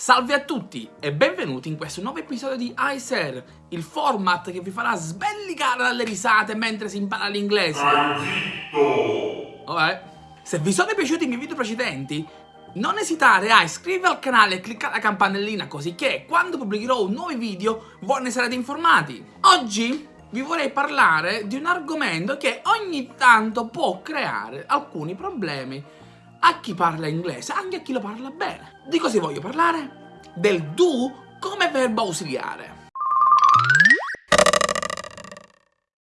Salve a tutti e benvenuti in questo nuovo episodio di iSer, il format che vi farà sbellicare dalle risate mentre si impara l'inglese. Vabbè. Se vi sono piaciuti i miei video precedenti, non esitare a iscrivervi al canale e cliccare la campanellina così che quando pubblicherò nuovi video voi ne sarete informati. Oggi vi vorrei parlare di un argomento che ogni tanto può creare alcuni problemi a chi parla inglese, anche a chi lo parla bene. Di cosa voglio parlare? Del do come verbo ausiliare.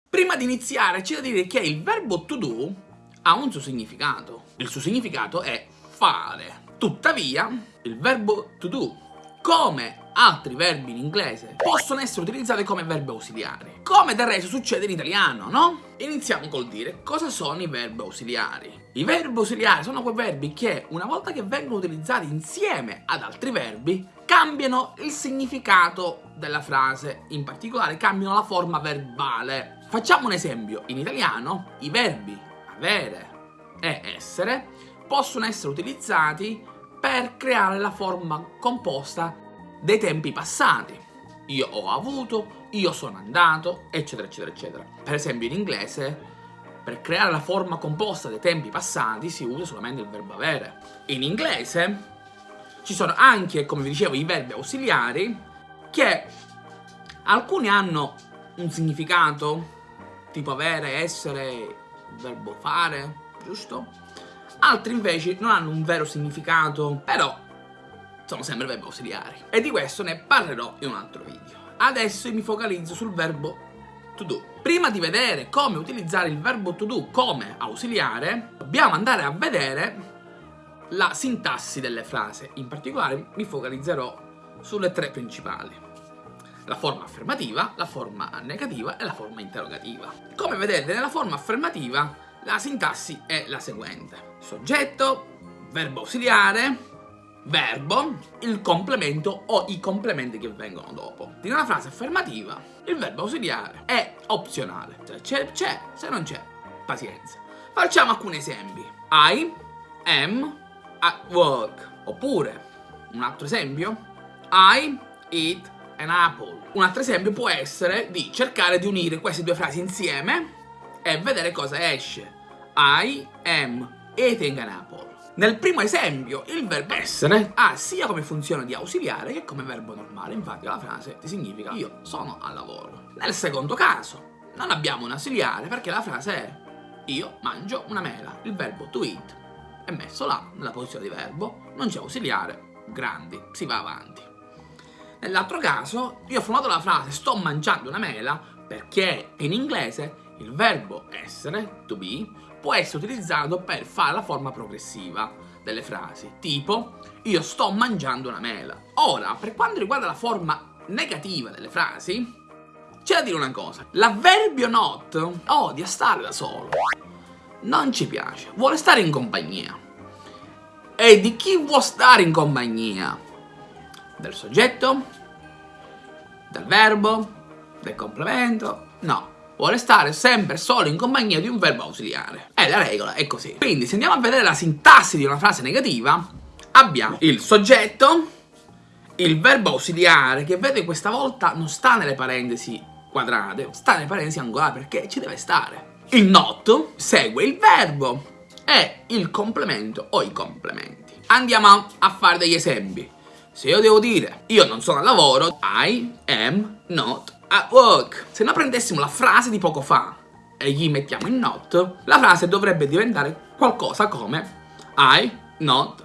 Prima di iniziare c'è da dire che il verbo to do ha un suo significato. Il suo significato è fare. Tuttavia, il verbo to do, come altri verbi in inglese possono essere utilizzati come verbi ausiliari, come del resto succede in italiano, no? Iniziamo col dire cosa sono i verbi ausiliari. I verbi ausiliari sono quei verbi che, una volta che vengono utilizzati insieme ad altri verbi, cambiano il significato della frase, in particolare cambiano la forma verbale. Facciamo un esempio, in italiano i verbi avere e essere possono essere utilizzati per creare la forma composta dei tempi passati. Io ho avuto, io sono andato, eccetera, eccetera, eccetera. Per esempio in inglese, per creare la forma composta dei tempi passati si usa solamente il verbo avere. In inglese ci sono anche, come vi dicevo, i verbi ausiliari che alcuni hanno un significato, tipo avere, essere, verbo fare, giusto? Altri invece non hanno un vero significato, però sono sempre verbi ausiliari. E di questo ne parlerò in un altro video. Adesso mi focalizzo sul verbo to do. Prima di vedere come utilizzare il verbo to do come ausiliare, dobbiamo andare a vedere la sintassi delle frasi. In particolare mi focalizzerò sulle tre principali. La forma affermativa, la forma negativa e la forma interrogativa. Come vedete nella forma affermativa la sintassi è la seguente. Soggetto, verbo ausiliare, verbo, il complemento o i complementi che vengono dopo. In una frase affermativa, il verbo ausiliare è opzionale. Se c'è, c'è, se non c'è, pazienza. Facciamo alcuni esempi. I am at work. Oppure, un altro esempio, I eat an apple. Un altro esempio può essere di cercare di unire queste due frasi insieme e vedere cosa esce. I am eating an apple. Nel primo esempio, il verbo essere ha sia come funzione di ausiliare che come verbo normale, infatti la frase ti significa io sono al lavoro. Nel secondo caso, non abbiamo un ausiliare perché la frase è io mangio una mela. Il verbo to eat è messo là, nella posizione di verbo, non c'è ausiliare, grandi, si va avanti. Nell'altro caso, io ho formato la frase sto mangiando una mela perché in inglese il verbo essere, to be, può essere utilizzato per fare la forma progressiva delle frasi, tipo io sto mangiando una mela. Ora, per quanto riguarda la forma negativa delle frasi, c'è da dire una cosa, l'avverbio not odia stare da solo, non ci piace, vuole stare in compagnia. E di chi vuole stare in compagnia? Del soggetto? Del verbo? Del complemento? No, vuole stare sempre solo in compagnia di un verbo ausiliare. È la regola, è così. Quindi se andiamo a vedere la sintassi di una frase negativa, abbiamo il soggetto, il verbo ausiliare, che vede questa volta non sta nelle parentesi quadrate, sta nelle parentesi angolari perché ci deve stare. Il not segue il verbo e il complemento o i complementi. Andiamo a fare degli esempi. Se io devo dire io non sono al lavoro, I am not at work. Se noi prendessimo la frase di poco fa e gli mettiamo in not, la frase dovrebbe diventare qualcosa come I not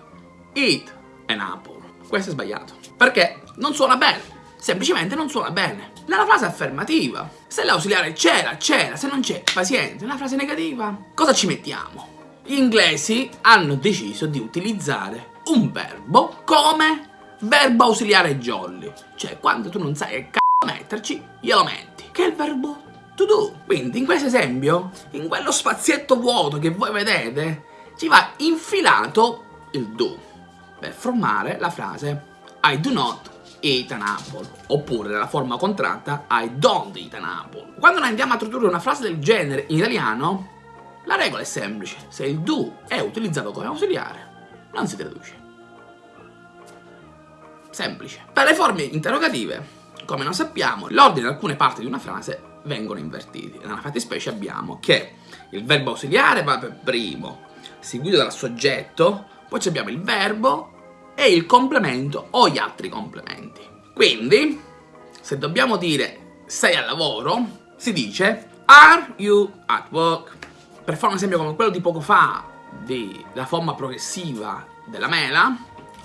eat an apple. Questo è sbagliato. Perché non suona bene. Semplicemente non suona bene. Nella frase affermativa, se l'ausiliare c'era, c'era, se non c'è, paziente. Nella frase negativa, cosa ci mettiamo? Gli inglesi hanno deciso di utilizzare un verbo come verbo ausiliare jolly. Cioè, quando tu non sai che c***o metterci, glielo metti, che è il verbo to do. Quindi in questo esempio, in quello spazietto vuoto che voi vedete, ci va infilato il do per formare la frase I do not eat an apple oppure nella forma contratta I don't eat an apple. Quando noi andiamo a tradurre una frase del genere in italiano, la regola è semplice, se il do è utilizzato come ausiliare, non si traduce. semplice. Per le forme interrogative, come noi sappiamo, l'ordine di alcune parti di una frase vengono invertiti. Nella fattispecie abbiamo che il verbo ausiliare va per primo, seguito dal soggetto, poi abbiamo il verbo e il complemento o gli altri complementi. Quindi, se dobbiamo dire sei al lavoro, si dice Are you at work? Per fare un esempio come quello di poco fa, della forma progressiva della mela,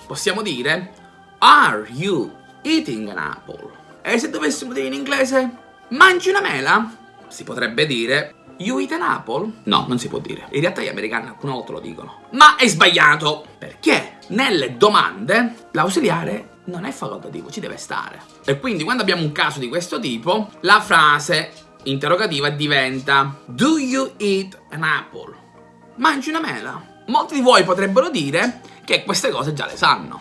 possiamo dire Are you eating an apple? E se dovessimo dire in inglese mangi una mela? Si potrebbe dire You eat an apple? No, non si può dire. In realtà gli americani alcune volte lo dicono. Ma è sbagliato! Perché nelle domande l'ausiliare non è facoltativo, ci deve stare. E quindi quando abbiamo un caso di questo tipo, la frase interrogativa diventa Do you eat an apple? Mangi una mela? Molti di voi potrebbero dire che queste cose già le sanno.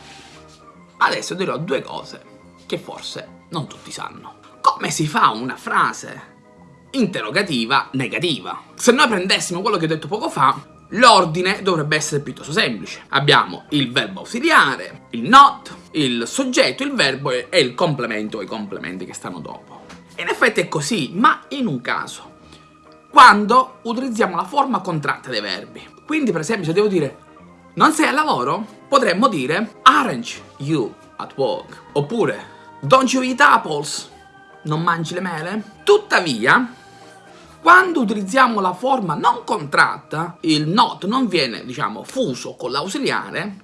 Adesso dirò due cose che forse non tutti sanno. Come si fa una frase interrogativa negativa? Se noi prendessimo quello che ho detto poco fa, l'ordine dovrebbe essere piuttosto semplice. Abbiamo il verbo ausiliare, il not, il soggetto, il verbo e il complemento o i complementi che stanno dopo. In effetti è così, ma in un caso. Quando utilizziamo la forma contratta dei verbi. Quindi per esempio se devo dire non sei al lavoro? Potremmo dire aren't you at work? Oppure don't you eat apples? Non mangi le mele? Tuttavia, quando utilizziamo la forma non contratta, il not non viene, diciamo, fuso con l'ausiliare,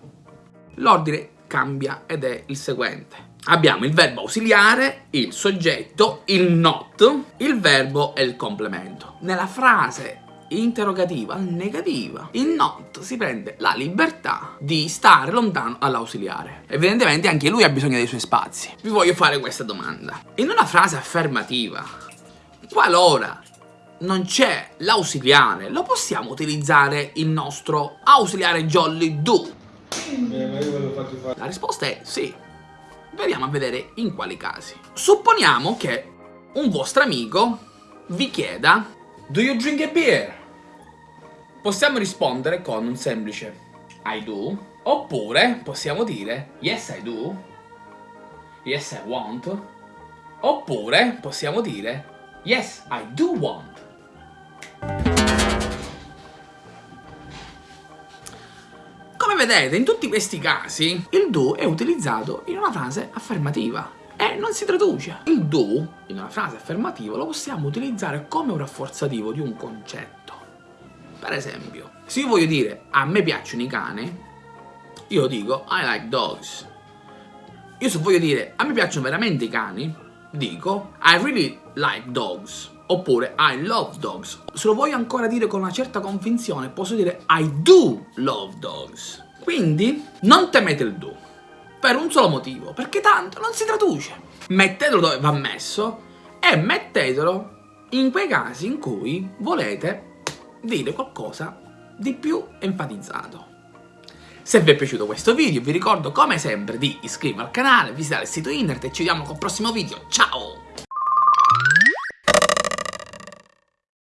l'ordine cambia ed è il seguente. Abbiamo il verbo ausiliare, il soggetto, il not, il verbo e il complemento. Nella frase interrogativa negativa, il not si prende la libertà di stare lontano dall'ausiliare. Evidentemente anche lui ha bisogno dei suoi spazi. Vi voglio fare questa domanda. In una frase affermativa, qualora non c'è l'ausiliare, lo possiamo utilizzare il nostro ausiliare jolly do? La risposta è sì. Vediamo a vedere in quali casi. Supponiamo che un vostro amico vi chieda Do you drink a beer? Possiamo rispondere con un semplice I do Oppure possiamo dire Yes I do Yes I want. Oppure possiamo dire Yes I do want Come vedete in tutti questi casi il do è utilizzato in una frase affermativa e non si traduce. Il do, in una frase affermativa, lo possiamo utilizzare come un rafforzativo di un concetto. Per esempio, se io voglio dire a me piacciono i cani, io dico I like dogs. Io se voglio dire a me piacciono veramente i cani, dico I really like dogs. Oppure I love dogs. Se lo voglio ancora dire con una certa convinzione, posso dire I do love dogs. Quindi non temete il do per un solo motivo, perché tanto non si traduce. Mettetelo dove va messo e mettetelo in quei casi in cui volete dire qualcosa di più enfatizzato. Se vi è piaciuto questo video vi ricordo come sempre di iscrivervi al canale, visitare il sito internet e ci vediamo col prossimo video. Ciao!